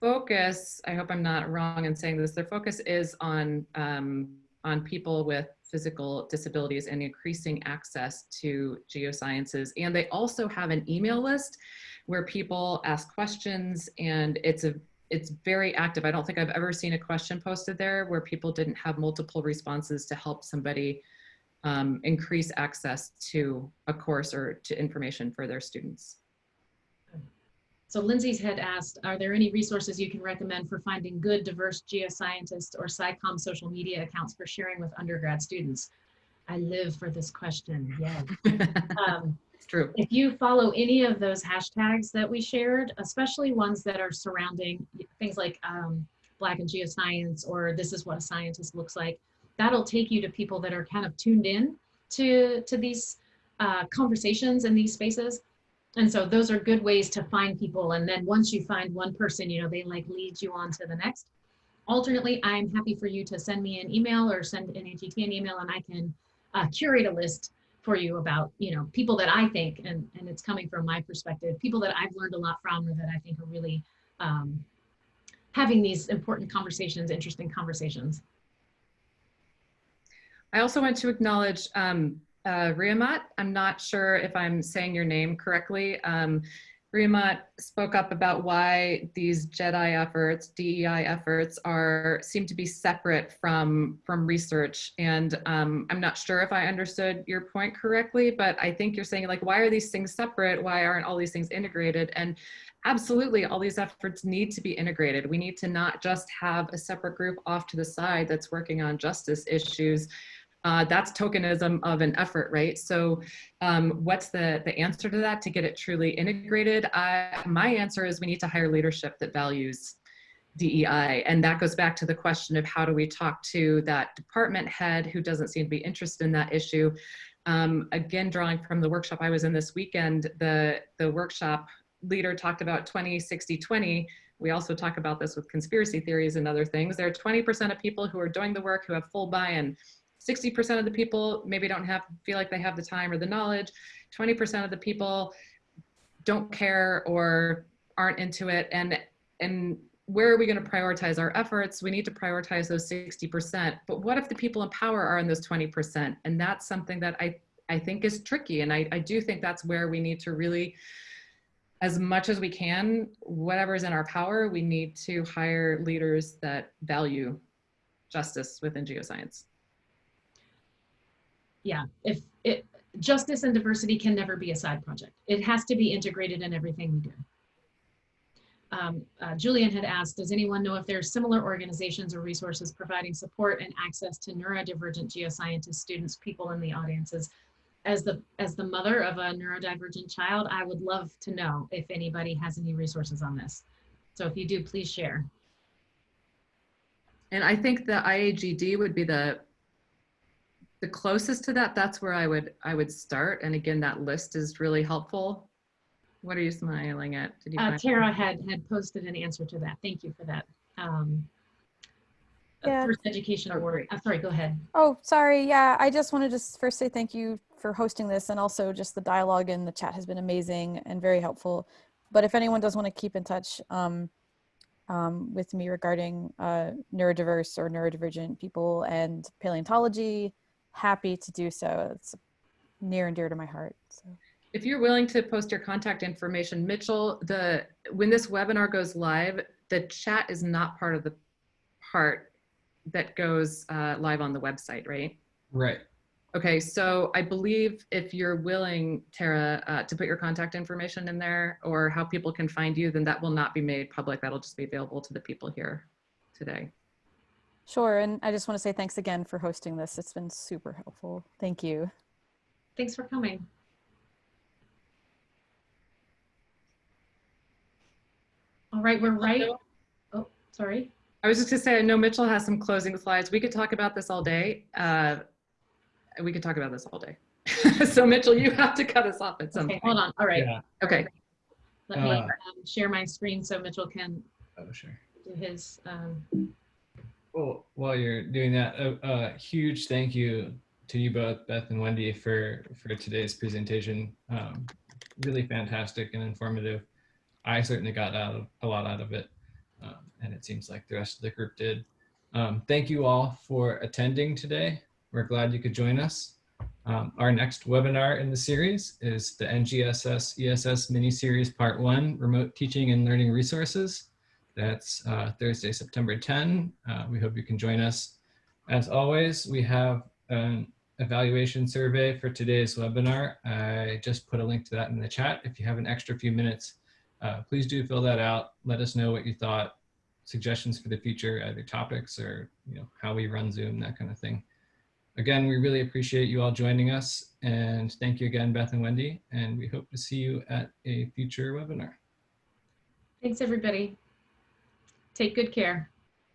focus, I hope I'm not wrong in saying this, their focus is on, um, on people with physical disabilities and increasing access to geosciences. And they also have an email list where people ask questions and it's a it's very active. I don't think I've ever seen a question posted there where people didn't have multiple responses to help somebody um, increase access to a course or to information for their students. So Lindsay's had asked, are there any resources you can recommend for finding good diverse geoscientists or SciComm social media accounts for sharing with undergrad students? I live for this question, yes. <laughs> Um, true. if you follow any of those hashtags that we shared, especially ones that are surrounding things like um, Black in Geoscience or this is what a scientist looks like, that'll take you to people that are kind of tuned in to, to these uh, conversations in these spaces. And so those are good ways to find people. And then once you find one person, you know, they like lead you on to the next. Alternately, I'm happy for you to send me an email or send NAGT an email and I can uh, curate a list for you about, you know, people that I think, and, and it's coming from my perspective, people that I've learned a lot from or that I think are really um, having these important conversations, interesting conversations. I also want to acknowledge um, uh, Riamat. I'm not sure if I'm saying your name correctly. Um, Riamat spoke up about why these JEDI efforts, DEI efforts, are seem to be separate from from research. And um, I'm not sure if I understood your point correctly, but I think you're saying like, why are these things separate? Why aren't all these things integrated? And absolutely, all these efforts need to be integrated. We need to not just have a separate group off to the side that's working on justice issues uh, that's tokenism of an effort, right? So um, what's the, the answer to that to get it truly integrated? I, my answer is we need to hire leadership that values DEI. And that goes back to the question of how do we talk to that department head who doesn't seem to be interested in that issue. Um, again, drawing from the workshop I was in this weekend, the, the workshop leader talked about 20, 60, 20. We also talk about this with conspiracy theories and other things. There are 20% of people who are doing the work who have full buy-in. 60% of the people maybe don't have feel like they have the time or the knowledge. 20% of the people don't care or aren't into it. And and where are we going to prioritize our efforts? We need to prioritize those 60% but what if the people in power are in those 20% and that's something that i i think is tricky. And i, I do think that's where we need to really as much as we can whatever is in our power we need to hire leaders that value justice within geoscience yeah, if it, justice and diversity can never be a side project. It has to be integrated in everything we do. Um, uh, Julian had asked, does anyone know if there are similar organizations or resources providing support and access to neurodivergent geoscientist students, people in the audiences? As the, as the mother of a neurodivergent child, I would love to know if anybody has any resources on this. So if you do, please share. And I think the IAGD would be the the closest to that, that's where I would I would start. And again, that list is really helpful. What are you smiling at? Did you Uh, find- Tara had, had posted an answer to that. Thank you for that. Um, uh, Yeah. First Education Oh, Award. great. I'm sorry, go ahead. Oh, sorry. Yeah, I just wanted to s- first say thank you for hosting this and also just the dialogue in the chat has been amazing and very helpful. But if anyone does want to keep in touch um, um, with me regarding uh, neurodiverse or neurodivergent people and paleontology, happy to do so. It's near and dear to my heart. So. If you're willing to post your contact information, Mitchell, the when this webinar goes live, the chat is not part of the part that goes uh, live on the website, right? Right. Okay, so I believe if you're willing, Tara, uh, to put your contact information in there or how people can find you, then that will not be made public. That'll just be available to the people here today. Sure. And I just want to say thanks again for hosting this. It's been super helpful. Thank you. Thanks for coming. All right, we're right. Oh, sorry. I was just gonna say, I know Mitchell has some closing slides. We could talk about this all day. Uh, we could talk about this all day. <laughs> so Mitchell, you have to cut us off at some Okay, point. hold on. All right. Yeah. Okay. Let me Uh, um, share my screen so Mitchell can Oh, sure. do his. Um, Well, while you're doing that, a, a huge thank you to you both, Beth and Wendy, for for today's presentation. Um, really fantastic and informative. I certainly got out of, a lot out of it, um, and it seems like the rest of the group did. Um, thank you all for attending today. We're glad you could join us. Um, our next webinar in the series is the NGSS ESS mini series part one, remote teaching and learning resources. That's uh, Thursday, September 10. Uh, we hope you can join us. As always, we have an evaluation survey for today's webinar. I just put a link to that in the chat. If you have an extra few minutes, uh, please do fill that out. Let us know what you thought, suggestions for the future, either topics or you know how we run Zoom, that kind of thing. Again, we really appreciate you all joining us and thank you again, Beth and Wendy, and we hope to see you at a future webinar. thanks, everybody. Take good care.